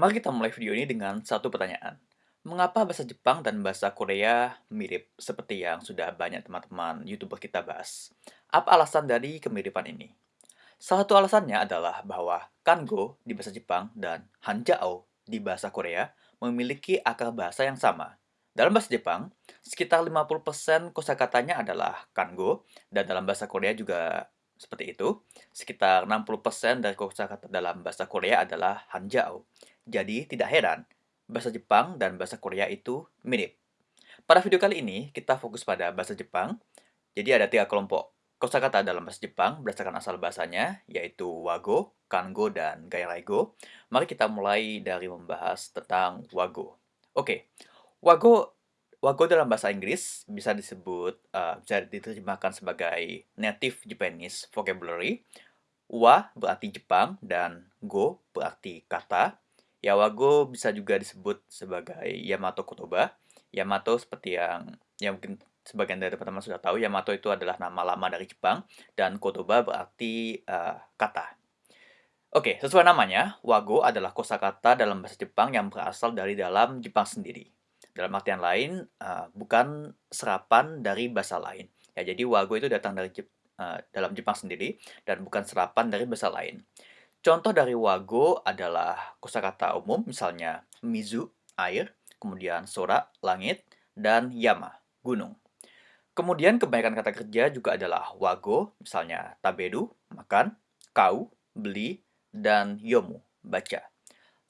Mari kita mulai video ini dengan satu pertanyaan. Mengapa bahasa Jepang dan bahasa Korea mirip seperti yang sudah banyak teman-teman YouTuber kita bahas? Apa alasan dari kemiripan ini? Salah satu alasannya adalah bahwa kango di bahasa Jepang dan hanjao di bahasa Korea memiliki akar bahasa yang sama. Dalam bahasa Jepang, sekitar 50% kosakatanya adalah kango dan dalam bahasa Korea juga seperti itu. Sekitar 60% dari kosakata dalam bahasa Korea adalah hanjao. Jadi tidak heran, bahasa Jepang dan bahasa Korea itu mirip. Pada video kali ini, kita fokus pada bahasa Jepang. Jadi ada tiga kelompok kosakata dalam bahasa Jepang berdasarkan asal bahasanya, yaitu wago, kango, dan gairaigo. Mari kita mulai dari membahas tentang wago. Oke, wago wago dalam bahasa Inggris bisa disebut uh, bisa diterjemahkan sebagai native Japanese vocabulary. Wa berarti Jepang dan go berarti kata. Yawago bisa juga disebut sebagai Yamato Kotoba. Yamato seperti yang yang mungkin sebagian dari teman-teman sudah tahu, Yamato itu adalah nama lama dari Jepang dan Kotoba berarti uh, kata. Oke, sesuai namanya, wago adalah kosakata dalam bahasa Jepang yang berasal dari dalam Jepang sendiri. Dalam artian lain, uh, bukan serapan dari bahasa lain. Ya, jadi wago itu datang dari Jep uh, dalam Jepang sendiri dan bukan serapan dari bahasa lain. Contoh dari wago adalah kosakata umum, misalnya mizu, air, kemudian sora, langit, dan yama, gunung. Kemudian kebanyakan kata kerja juga adalah wago, misalnya tabedu, makan, kau, beli, dan yomu, baca.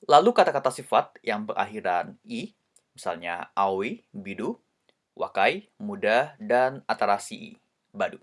Lalu kata-kata sifat yang berakhiran i, misalnya aoi, bidu, wakai, muda, dan atarasi, badu.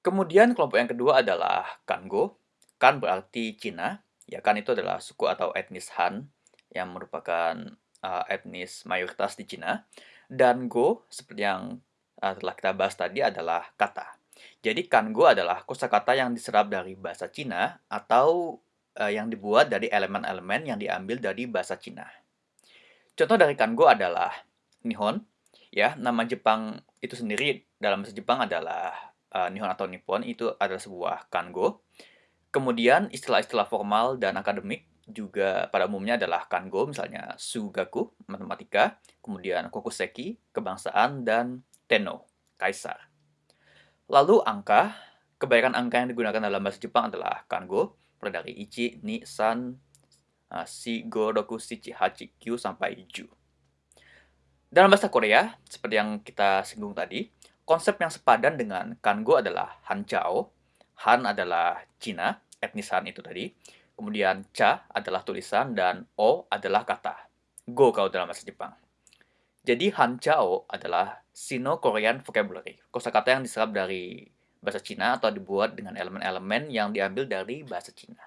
Kemudian kelompok yang kedua adalah Kango. Kan berarti Cina. Ya, Kan itu adalah suku atau etnis Han yang merupakan uh, etnis mayoritas di Cina. Dan Go, seperti yang uh, telah kita bahas tadi, adalah kata. Jadi Kango adalah kosakata yang diserap dari bahasa Cina atau uh, yang dibuat dari elemen-elemen yang diambil dari bahasa Cina. Contoh dari Kango adalah Nihon. Ya, nama Jepang itu sendiri dalam bahasa Jepang adalah uh, Nihon atau Nippon itu adalah sebuah kango. Kemudian istilah-istilah formal dan akademik juga pada umumnya adalah kango, misalnya sugaku, matematika, kemudian kokuseki, kebangsaan, dan tenno, kaisar. Lalu angka, kebanyakan angka yang digunakan dalam bahasa Jepang adalah kango, mulai dari ichi, ni, san, uh, si, go, shichi, hachi, kyu, sampai ju. Dalam bahasa Korea, seperti yang kita singgung tadi, Konsep yang sepadan dengan Kango adalah Han Chao. Han adalah Cina, etnis Han itu tadi. Kemudian Cha adalah tulisan dan O adalah kata. Go kalau dalam bahasa Jepang. Jadi Han Chao adalah Sino-Korean vocabulary. Kosakata yang diserap dari bahasa Cina atau dibuat dengan elemen-elemen yang diambil dari bahasa Cina.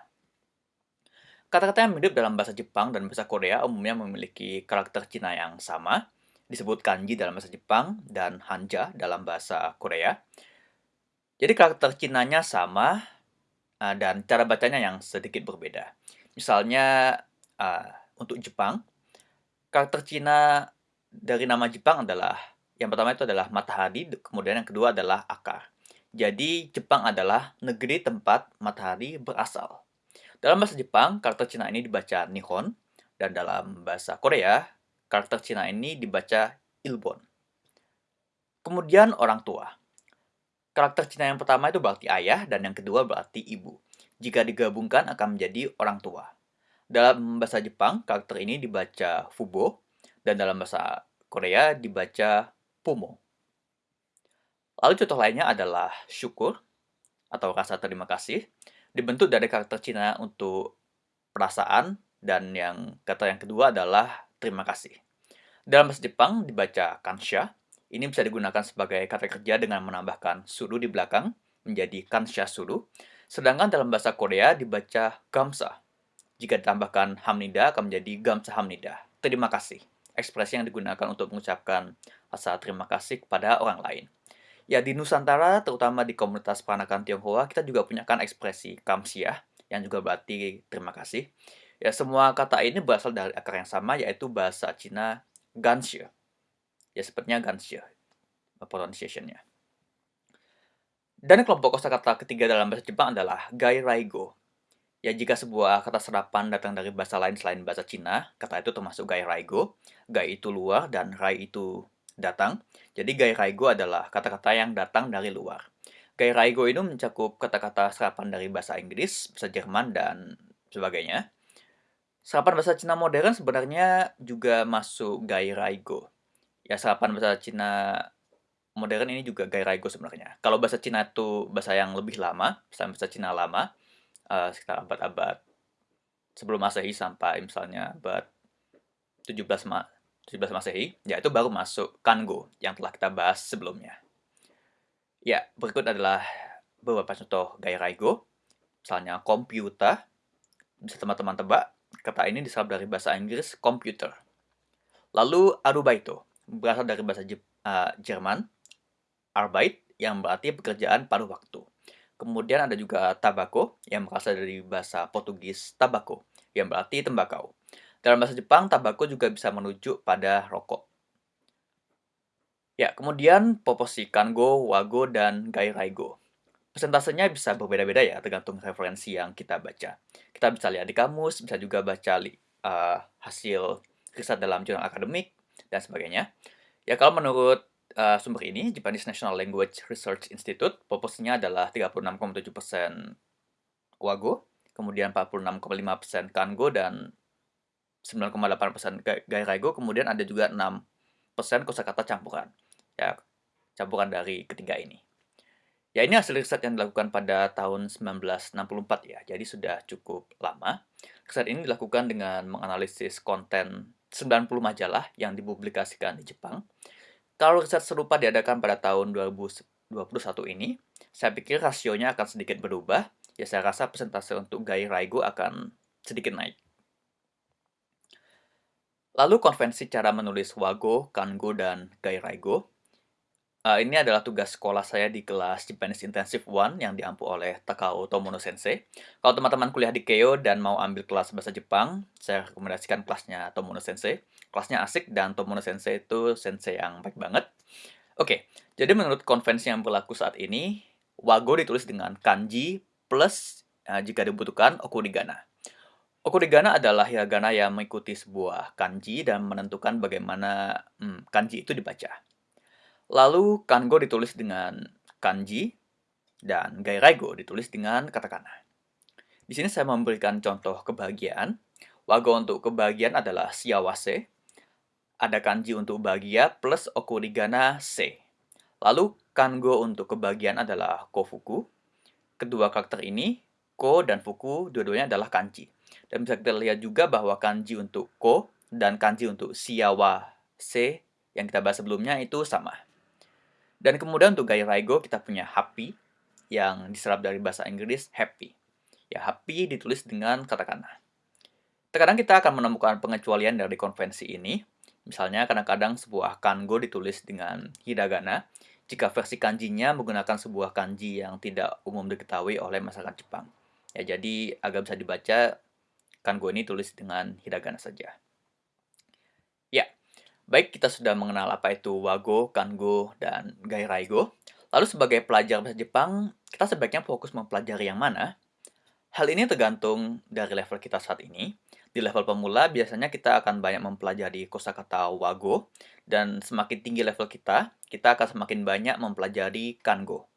Kata-kata yang mirip dalam bahasa Jepang dan bahasa Korea umumnya memiliki karakter Cina yang sama, disebut kanji dalam bahasa Jepang dan hanja dalam bahasa Korea. Jadi karakter Cinanya sama uh, dan cara bacanya yang sedikit berbeda. Misalnya uh, untuk Jepang, karakter Cina dari nama Jepang adalah yang pertama itu adalah matahari, kemudian yang kedua adalah akar. Jadi Jepang adalah negeri tempat matahari berasal. Dalam bahasa Jepang, karakter Cina ini dibaca Nihon, dan dalam bahasa Korea, karakter Cina ini dibaca Ilbon. Kemudian orang tua. Karakter Cina yang pertama itu berarti ayah dan yang kedua berarti ibu. Jika digabungkan akan menjadi orang tua. Dalam bahasa Jepang, karakter ini dibaca Fubo dan dalam bahasa Korea dibaca Pumo. Lalu contoh lainnya adalah syukur atau rasa terima kasih dibentuk dari karakter Cina untuk perasaan dan yang kata yang kedua adalah terima kasih. Dalam bahasa Jepang dibaca kansha. Ini bisa digunakan sebagai kata kerja dengan menambahkan suru di belakang menjadi kansha suru. Sedangkan dalam bahasa Korea dibaca gamsa. Jika ditambahkan hamnida akan menjadi gamsa hamnida. Terima kasih. Ekspresi yang digunakan untuk mengucapkan rasa terima kasih kepada orang lain. Ya di Nusantara, terutama di komunitas peranakan Tionghoa, kita juga punya kan ekspresi kamsia yang juga berarti terima kasih. Ya, semua kata ini berasal dari akar yang sama, yaitu bahasa Cina Ganshe. Ya, sepertinya Ganshe pronunciation-nya. Dan kelompok kosakata ketiga dalam bahasa Jepang adalah Gai Raigo. Ya, jika sebuah kata serapan datang dari bahasa lain selain bahasa Cina, kata itu termasuk gai raigo. Gai itu luar dan rai itu datang. Jadi gai raigo adalah kata-kata yang datang dari luar. Gai raigo itu mencakup kata-kata serapan dari bahasa Inggris, bahasa Jerman, dan sebagainya. Serapan bahasa Cina modern sebenarnya juga masuk gai raigo. Ya, serapan bahasa Cina modern ini juga gai raigo sebenarnya. Kalau bahasa Cina itu bahasa yang lebih lama, bahasa Cina lama, uh, sekitar abad-abad sebelum Masehi sampai misalnya abad 17 ma 17 Masehi, ya itu baru masuk Kango yang telah kita bahas sebelumnya. Ya, berikut adalah beberapa contoh gaya raigo. Misalnya komputer, bisa teman-teman tebak, kata ini diserap dari bahasa Inggris computer. Lalu arubaito, berasal dari bahasa uh, Jerman, arbeit, yang berarti pekerjaan paruh waktu. Kemudian ada juga tabako yang berasal dari bahasa Portugis tabako yang berarti tembakau. Dalam bahasa Jepang, tabako juga bisa menuju pada rokok. Ya, kemudian proporsi kango, wago, dan gairaigo. Persentasenya bisa berbeda-beda ya, tergantung referensi yang kita baca. Kita bisa lihat di kamus, bisa juga baca uh, hasil riset dalam jurnal akademik, dan sebagainya. Ya, kalau menurut uh, sumber ini, Japanese National Language Research Institute, proporsinya adalah 36,7% Wago, kemudian 46,5% Kango, dan 9,8% Gairaigo, kemudian ada juga 6% kosakata campuran. Ya, campuran dari ketiga ini. Ya, ini hasil riset yang dilakukan pada tahun 1964 ya, jadi sudah cukup lama. Riset ini dilakukan dengan menganalisis konten 90 majalah yang dipublikasikan di Jepang kalau riset serupa diadakan pada tahun 2021 ini, saya pikir rasionya akan sedikit berubah. Ya, saya rasa persentase untuk Gai Raigo akan sedikit naik. Lalu konvensi cara menulis Wago, Kango, dan Gai Raigo. Uh, ini adalah tugas sekolah saya di kelas Japanese Intensive One yang diampu oleh Takao Tomono Sensei. Kalau teman-teman kuliah di Keio dan mau ambil kelas bahasa Jepang, saya rekomendasikan kelasnya Tomono Sensei. Kelasnya asik dan Tomono Sensei itu sensei yang baik banget. Oke, jadi menurut konvensi yang berlaku saat ini, Wago ditulis dengan kanji plus uh, jika dibutuhkan okurigana. Okurigana adalah hiragana yang mengikuti sebuah kanji dan menentukan bagaimana hmm, kanji itu dibaca. Lalu kango ditulis dengan kanji dan gairaigo ditulis dengan katakana. Di sini saya memberikan contoh kebahagiaan. Wago untuk kebahagiaan adalah siawase. Ada kanji untuk bahagia plus okurigana se. Lalu kango untuk kebahagiaan adalah kofuku. Kedua karakter ini, ko dan fuku, dua-duanya adalah kanji. Dan bisa kita lihat juga bahwa kanji untuk ko dan kanji untuk siawa se yang kita bahas sebelumnya itu sama. Dan kemudian untuk gaya raigo kita punya happy yang diserap dari bahasa Inggris happy. Ya, happy ditulis dengan katakana. Terkadang kita akan menemukan pengecualian dari konvensi ini. Misalnya kadang-kadang sebuah kango ditulis dengan hiragana jika versi kanjinya menggunakan sebuah kanji yang tidak umum diketahui oleh masyarakat Jepang. Ya, jadi agak bisa dibaca kango ini tulis dengan hiragana saja. Baik, kita sudah mengenal apa itu Wago, Kango, dan Gairaigo. Lalu sebagai pelajar bahasa Jepang, kita sebaiknya fokus mempelajari yang mana? Hal ini tergantung dari level kita saat ini. Di level pemula, biasanya kita akan banyak mempelajari kosakata Wago, dan semakin tinggi level kita, kita akan semakin banyak mempelajari Kango.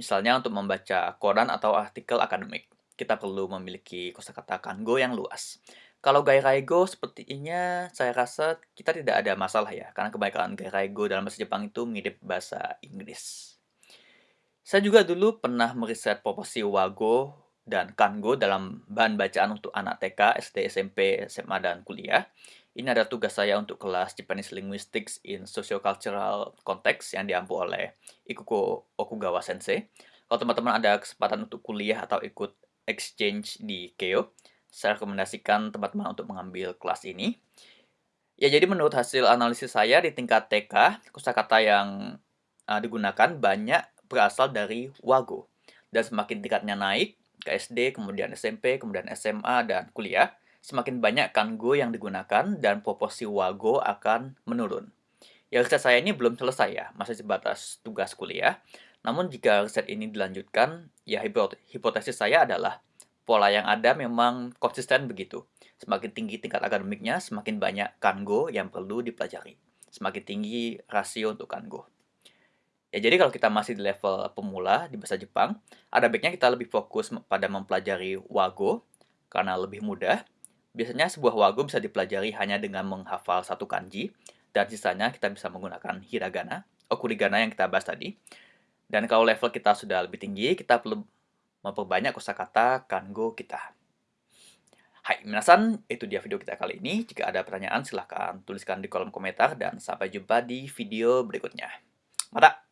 Misalnya untuk membaca koran atau artikel akademik, kita perlu memiliki kosakata Kango yang luas. Kalau gairaigo sepertinya saya rasa kita tidak ada masalah ya, karena kebanyakan gairaigo dalam bahasa Jepang itu mirip bahasa Inggris. Saya juga dulu pernah meriset proporsi wago dan kango dalam bahan bacaan untuk anak TK, SD, SMP, SMA, dan kuliah. Ini ada tugas saya untuk kelas Japanese Linguistics in Sociocultural Context yang diampu oleh Ikuko Okugawa Sensei. Kalau teman-teman ada kesempatan untuk kuliah atau ikut exchange di Keio, saya rekomendasikan teman-teman untuk mengambil kelas ini. Ya, jadi menurut hasil analisis saya di tingkat TK, kosakata yang uh, digunakan banyak berasal dari wago. Dan semakin tingkatnya naik ke SD, kemudian SMP, kemudian SMA, dan kuliah, semakin banyak kango yang digunakan dan proporsi wago akan menurun. Ya, riset saya ini belum selesai ya, masih sebatas tugas kuliah. Namun jika riset ini dilanjutkan, ya hipotesis saya adalah pola yang ada memang konsisten begitu. Semakin tinggi tingkat akademiknya, semakin banyak kango yang perlu dipelajari. Semakin tinggi rasio untuk kango. Ya, jadi kalau kita masih di level pemula di bahasa Jepang, ada baiknya kita lebih fokus pada mempelajari wago karena lebih mudah. Biasanya sebuah wago bisa dipelajari hanya dengan menghafal satu kanji, dan sisanya kita bisa menggunakan hiragana, okurigana yang kita bahas tadi. Dan kalau level kita sudah lebih tinggi, kita perlu memperbanyak kosakata kango kita. Hai, minasan, itu dia video kita kali ini. Jika ada pertanyaan, silahkan tuliskan di kolom komentar dan sampai jumpa di video berikutnya. Mata!